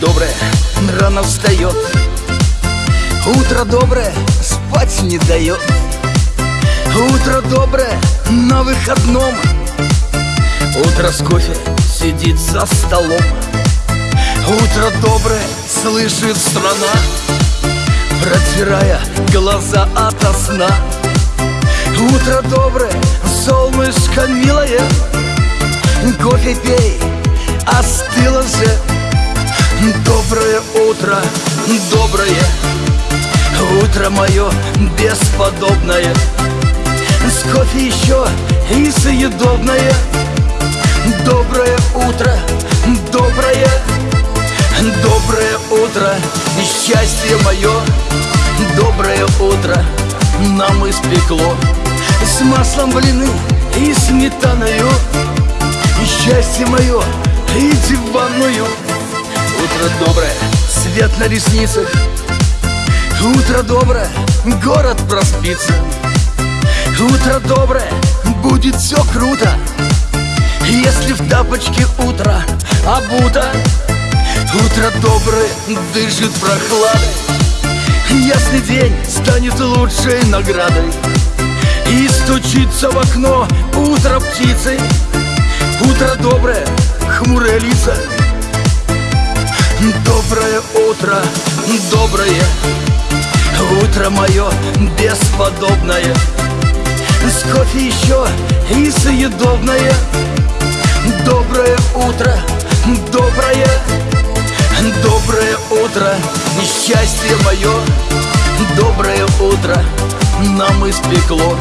доброе рано встает Утро доброе спать не дает Утро доброе на выходном. Утро с кофе сидит за столом. Утро доброе слышит страна Протирая глаза ото сна. Утро доброе, солнышко милое Кофе пей, остыло же утро, доброе Утро мое бесподобное. С кофе еще и съедобное. Доброе утро, доброе Доброе утро, счастье мое. Доброе утро нам испекло. С маслом блины и сметаною. Счастье мое и диванную Утро доброе, свет на ресницах. Утро доброе, город проспится. Утро доброе, будет все круто. Если в тапочке утро обуто Утро доброе, дышит прохладой. Ясный день станет лучшей наградой. И стучится в окно утро птицы. Утро доброе, хмурые лица Доброе утро, доброе Утро мое бесподобное. С кофе еще и съедобное. Доброе утро, доброе Доброе утро, счастье мое Доброе утро нам испекло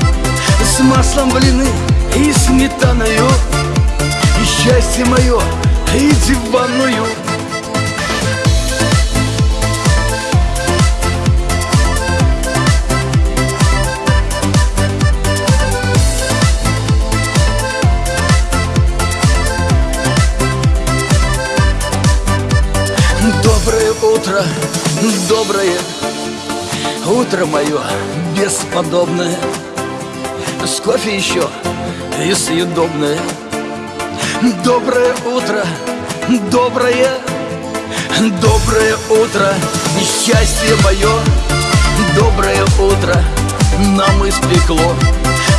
С маслом блины и сметаною. Счастье мое и диванную Доброе утро, доброе утро мое бесподобное. С кофе еще и съедобное. Доброе утро, доброе, доброе утро Счастье мое, доброе утро нам испекло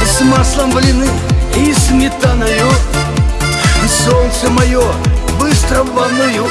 С маслом блины и сметаною. Солнце мое быстро в ванную.